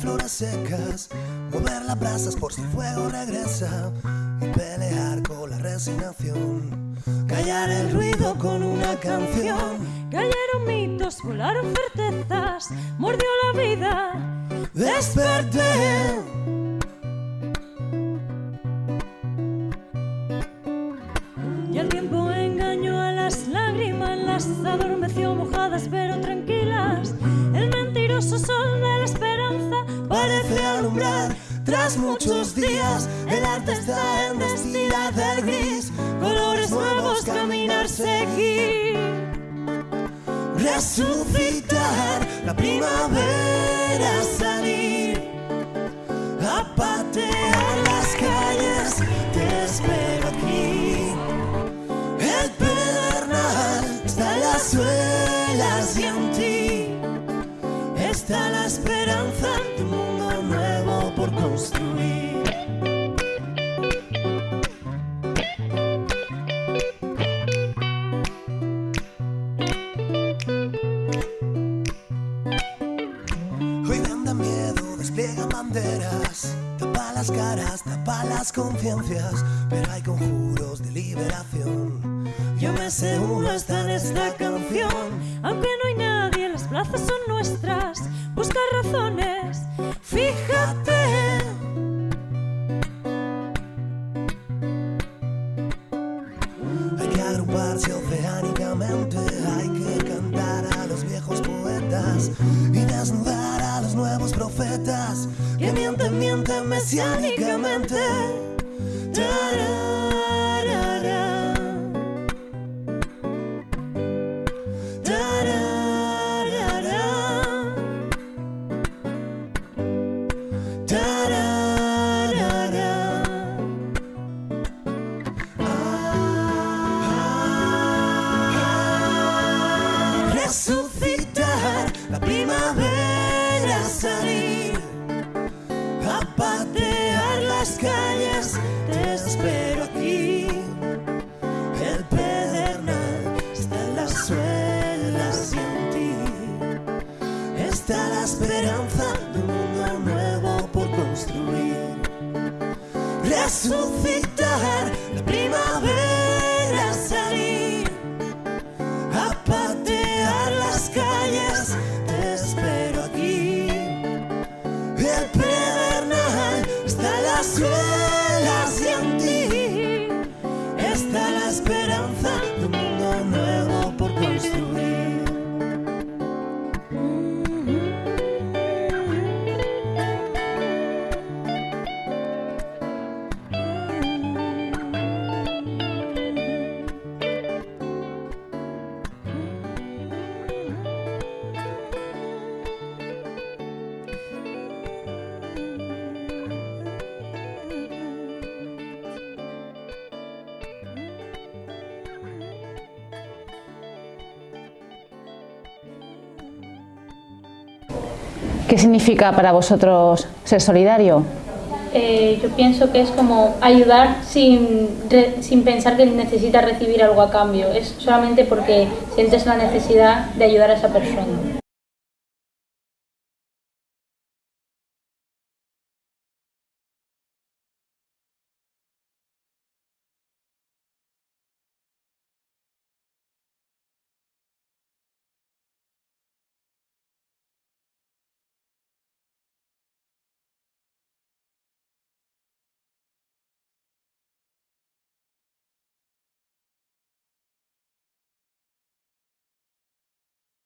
flores secas, mover las brasas por si el fuego regresa y pelear con la resignación. Callar el ruido con una canción. Cayeron mitos, volaron certezas, mordió la vida. Desperté. Y el tiempo engañó a las lágrimas, las adormeció mojadas pero tranquilas. El mentiroso sol de la esperanza Parece alumbrar tras muchos días. El arte está en destilar del gris. colores nuevos, caminar, seguir. Resucitar la primavera, salir está la esperanza de un mundo nuevo por construir. Hoy venda miedo, despliegan banderas, tapa las caras, tapa las conciencias, pero hay conjuros de liberación. Yo me uno está en esta canción. Aunque no hay nadie, las plazas son nuestras. Busca razones, fíjate. Hay que agruparse oceánicamente, hay que cantar a los viejos poetas y desnudar a los nuevos profetas que mienten, mienten mesiánicamente. Las calles. Te espero aquí. El pedernal está en las suelas y en ti está la esperanza de un mundo nuevo por construir resucitar la primavera, está ¿Qué significa para vosotros ser solidario? Eh, yo pienso que es como ayudar sin, re- sin pensar que necesitas recibir algo a cambio. Es solamente porque sientes la necesidad de ayudar a esa persona.